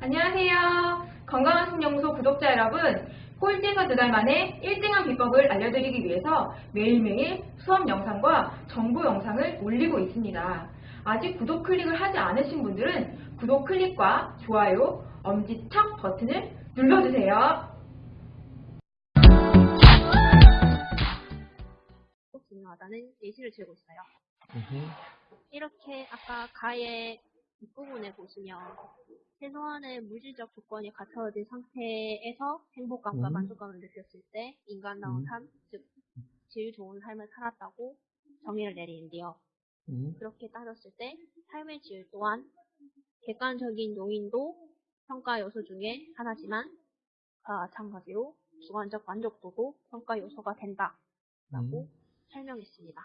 안녕하세요. 건강한 신영소 구독자 여러분, 꼴찌에서 두 달 만에 1등한 비법을 알려드리기 위해서 매일매일 수업 영상과 정보 영상을 올리고 있습니다. 아직 구독 클릭을 하지 않으신 분들은 구독 클릭과 좋아요, 엄지척 버튼을 눌러주세요. 꼭 중요하다는 예시를 들고 있어요. 이렇게 아까 가의 뒷부분에 보시면 최소한의 물질적 조건이 갖춰진 상태에서 행복감과 음. 만족감을 느꼈을 때 인간다운 음. 삶, 즉질 좋은 삶을 살았다고 정의를 내리는데요. 음. 그렇게 따졌을 때 삶의 질 또한 객관적인 요인도 평가 요소 중에 하나지만 마찬가지로 주관적 만족도도 평가 요소가 된다라고 음. 설명했습니다.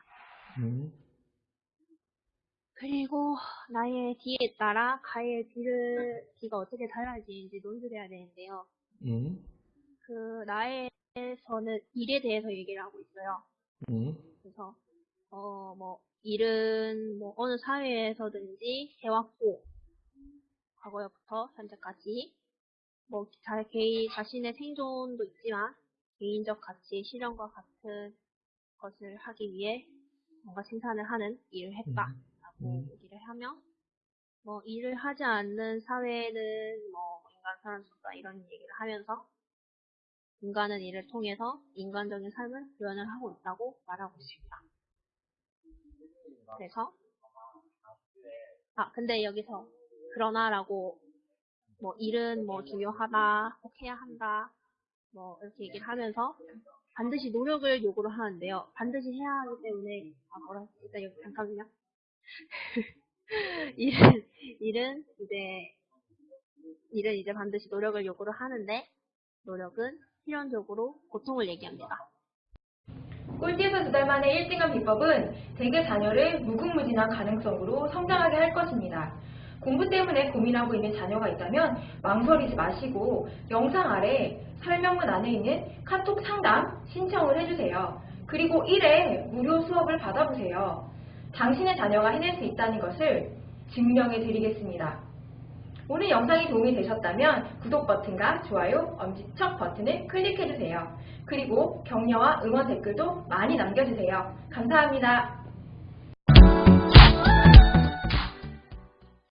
음. 그리고 나의 D에 따라 가의 D를, D가 어떻게 달라지는지 논술해야 되는데요. 음. 그 나에서는 일에 대해서 얘기를 하고 있어요. 음. 그래서 어 뭐 일은 뭐 어느 사회에서든지 해왔고 과거부터 현재까지 뭐 자, 개인 자신의 생존도 있지만 개인적 가치 실현과 같은 것을 하기 위해 뭔가 생산을 하는 일을 했다. 라고 음. 얘기를 하며 뭐 일을 하지 않는 사회는 뭐 인간 사람 수다 이런 얘기를 하면서 인간은 이를 통해서 인간적인 삶을 구현을 하고 있다고 말하고 있습니다. 그래서 아 근데 여기서 그러나라고 뭐 일은 뭐 중요하다 꼭 해야 한다 뭐 이렇게 얘기를 하면서 반드시 노력을 요구를 하는데요. 반드시 해야 하기 때문에 아 뭐라 일단 여기 잠깐만요. 일은, 일은 이제, 일은 이제 반드시 노력을 요구를 하는데, 노력은 필연적으로 고통을 얘기합니다. 꼴찌에서 두 달 만에 1등한 비법은 대개 자녀를 무궁무진한 가능성으로 성장하게 할 것입니다. 공부 때문에 고민하고 있는 자녀가 있다면 망설이지 마시고 영상 아래 설명문 안에 있는 카톡 상담 신청을 해주세요. 그리고 1회 무료 수업을 받아보세요. 당신의 자녀가 해낼 수 있다는 것을 증명해 드리겠습니다. 오늘 영상이 도움이 되셨다면 구독 버튼과 좋아요, 엄지척 버튼을 클릭해주세요. 그리고 격려와 응원 댓글도 많이 남겨주세요. 감사합니다.